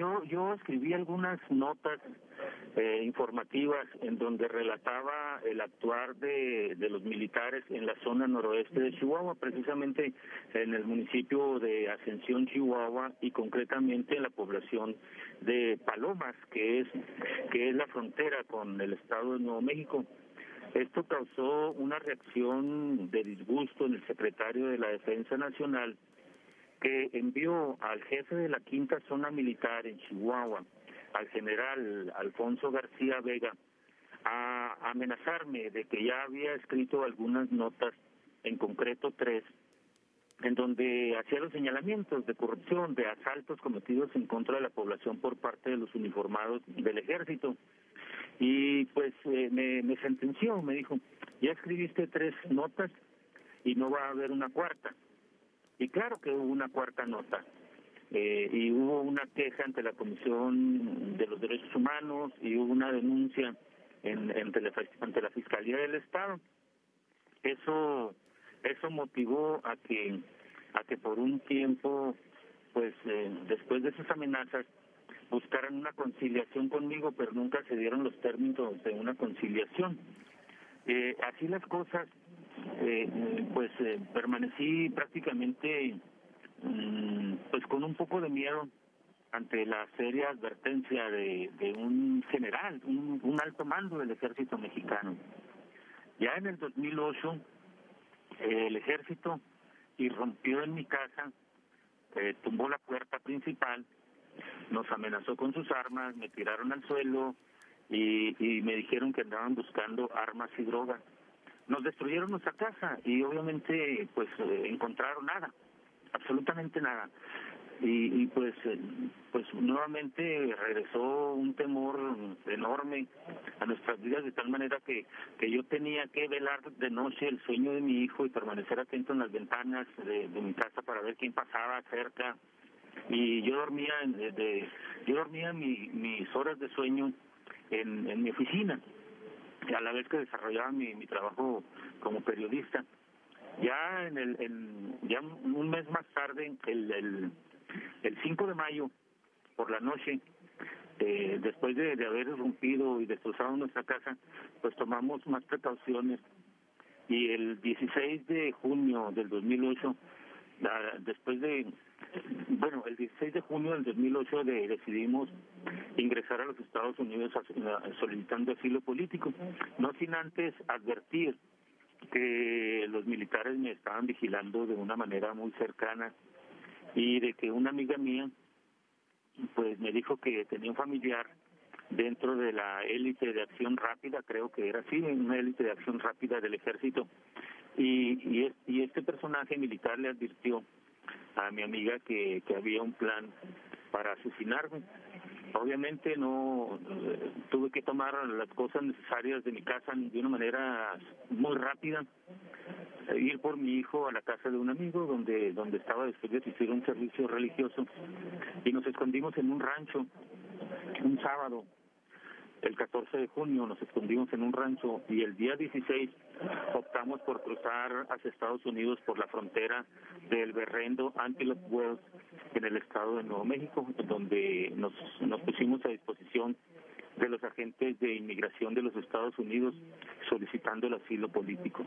yo, yo escribí algunas notas eh, informativas en donde relataba el actuar de, los militares en la zona noroeste de Chihuahua, precisamente en el municipio de Ascensión, Chihuahua, y concretamente en la población de Palomas, que es, que es la frontera con el estado de Nuevo México. Esto causó una reacción de disgusto en el secretario de la Defensa Nacional, que envió al jefe de la quinta zona militar en Chihuahua, al general Alfonso García Vega, a amenazarme de que ya había escrito algunas notas, en concreto tres, en donde hacía los señalamientos de corrupción, de asaltos cometidos en contra de la población por parte de los uniformados del ejército. Y pues eh, me, me sentenció, me dijo, ya escribiste tres notas y no va a haber una cuarta. Y claro que hubo una cuarta nota. Eh, y hubo una queja ante la Comisión de los Derechos Humanos y hubo una denuncia en, ante, la, la Fiscalía del Estado. Eso eso motivó a que a que por un tiempo pues eh, después de esas amenazas buscaran una conciliación conmigo pero nunca se dieron los términos de una conciliación eh, así las cosas eh, pues eh, permanecí prácticamente mm, pues con un poco de miedo ante la seria advertencia de, un general, un, alto mando del ejército mexicano. Ya en el 2008 eh, el ejército irrumpió en mi casa, eh, tumbó la puerta principal, nos amenazó con sus armas, me tiraron al suelo y, y me dijeron que andaban buscando armas y drogas nos destruyeron nuestra casa y obviamente pues eh, encontraron nada, absolutamente nada. Y, y pues eh, pues nuevamente regresó un temor enorme a nuestras vidas de tal manera que que yo tenía que velar de noche el sueño de mi hijo y permanecer atento en las ventanas de, de mi casa para ver quién pasaba cerca y yo dormía en, de, yo dormía mi, mis horas de sueño en mi oficina a la vez que desarrollaba mi, mi trabajo como periodista. Ya en el en, ya un mes más tarde, el, el, el 5 de mayo, por la noche, eh, después de, de haber irrumpido y destrozado nuestra casa, pues tomamos más precauciones y el 16 de junio del 2008, la, después de bueno, el 16 de junio del 2008 de, decidimos ingresar a los Estados Unidos solicitando asilo político, no sin antes advertir que los militares me estaban vigilando de una manera muy cercana y de que una amiga mía pues me dijo que tenía un familiar dentro de la élite de acción rápida, creo que era así, una élite de acción rápida del ejército, y, y, y este personaje militar le advirtió a mi amiga que, que había un plan para asesinarme. Obviamente no eh, tuve que tomar las cosas necesarias de mi casa de una manera muy rápida, eh, ir por mi hijo a la casa de un amigo donde donde estaba después de asistir a un servicio religioso. Y nos escondimos en un rancho un sábado el 14 de junio nos escondimos en un rancho y el día 16 optamos por cruzar hacia Estados Unidos por la frontera del Berrendo Antelope Wells en el estado de Nuevo México, donde nos, nos pusimos a disposición de los agentes de inmigración de los Estados Unidos solicitando el asilo político.